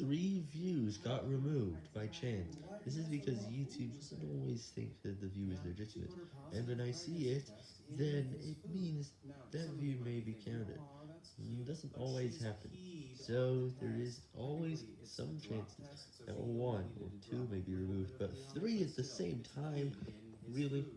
three views got removed by chance. This is because YouTube doesn't always think that the view is legitimate, and when I see it, then it means that view may be counted. It doesn't always happen, so there is always some chances that one or two may be removed, but three at the same time, really?